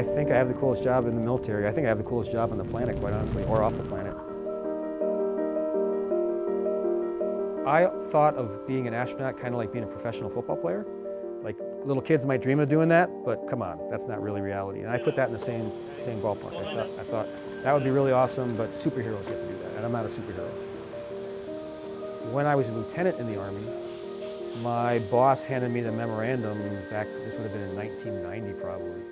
I think I have the coolest job in the military. I think I have the coolest job on the planet, quite honestly, or off the planet. I thought of being an astronaut kind of like being a professional football player. Like little kids might dream of doing that, but come on, that's not really reality. And I put that in the same, same ballpark. I thought, I thought that would be really awesome, but superheroes get to do that, and I'm not a superhero. When I was a lieutenant in the Army, my boss handed me the memorandum back, this would have been in 1990 probably,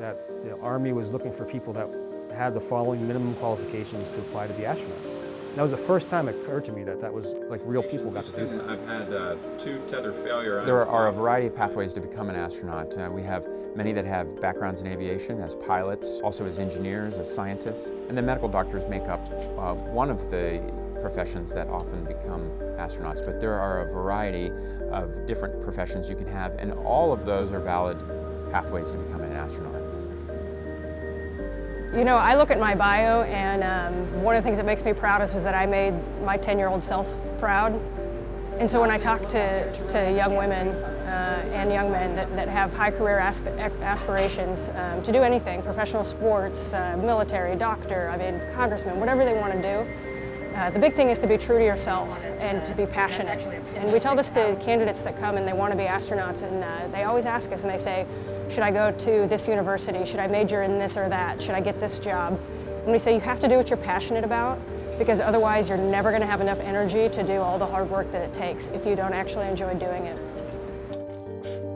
that the Army was looking for people that had the following minimum qualifications to apply to be astronauts. And that was the first time it occurred to me that that was like real people got to do that. I've had uh, two tether failure. There are a variety of pathways to become an astronaut. Uh, we have many that have backgrounds in aviation as pilots, also as engineers, as scientists, and then medical doctors make up uh, one of the professions that often become astronauts. But there are a variety of different professions you can have, and all of those are valid pathways to becoming an astronaut. You know, I look at my bio and um, one of the things that makes me proudest is that I made my 10-year-old self proud. And so when I talk to, to young women uh, and young men that, that have high career asp aspirations um, to do anything, professional sports, uh, military, doctor, I mean, congressman, whatever they want to do, uh, the big thing is to be true to yourself and to be passionate. And we tell this to candidates that come and they want to be astronauts and uh, they always ask us and they say, should I go to this university? Should I major in this or that? Should I get this job? And we say you have to do what you're passionate about because otherwise you're never going to have enough energy to do all the hard work that it takes if you don't actually enjoy doing it.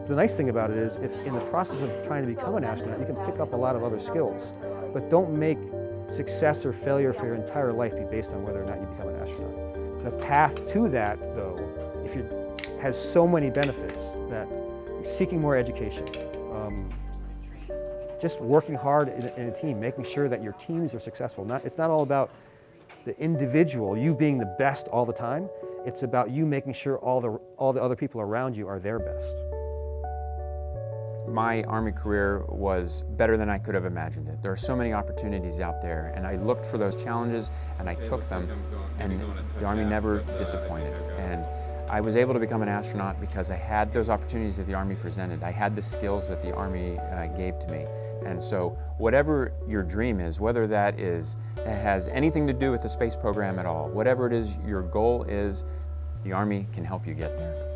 The nice thing about it is if in the process of trying to become an astronaut, you can pick up a lot of other skills, but don't make success or failure for your entire life be based on whether or not you become an astronaut. The path to that, though, if you has so many benefits that seeking more education, um, just working hard in, in, a team, making sure that your teams are successful. Not, it's not all about the individual, you being the best all the time. It's about you making sure all the, all the other people around you are their best. My Army career was better than I could have imagined it. There are so many opportunities out there, and I looked for those challenges, and I took them, and the Army never disappointed. And I was able to become an astronaut because I had those opportunities that the Army presented. I had the skills that the Army uh, gave to me. And so whatever your dream is, whether that is has anything to do with the space program at all, whatever it is your goal is, the Army can help you get there.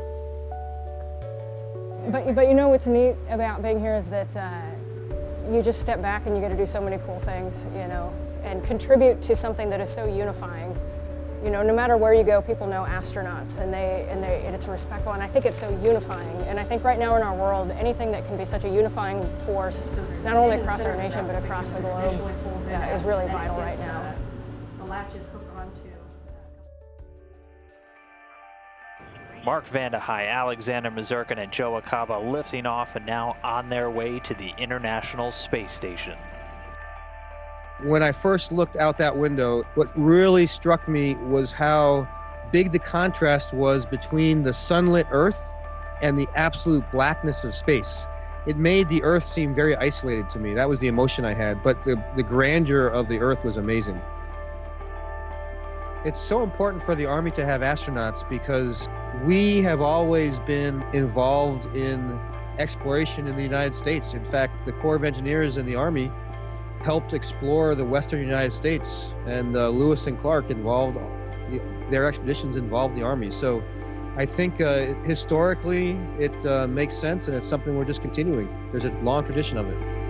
But, but you know what's neat about being here is that uh, you just step back and you get to do so many cool things, you know, and contribute to something that is so unifying you know, no matter where you go, people know astronauts and they and they and it's respectful and I think it's so unifying. And I think right now in our world, anything that can be such a unifying force, not only across our nation but across the globe, yeah, is really vital right now. The latch is onto. Mark Vande Hei, Alexander Misurkin, and Joe Acaba lifting off and now on their way to the International Space Station. When I first looked out that window, what really struck me was how big the contrast was between the sunlit Earth and the absolute blackness of space. It made the Earth seem very isolated to me. That was the emotion I had, but the, the grandeur of the Earth was amazing. It's so important for the Army to have astronauts because we have always been involved in exploration in the United States. In fact, the Corps of Engineers and the Army helped explore the western United States, and uh, Lewis and Clark involved their expeditions involved the army. So I think uh, historically it uh, makes sense, and it's something we're just continuing. There's a long tradition of it.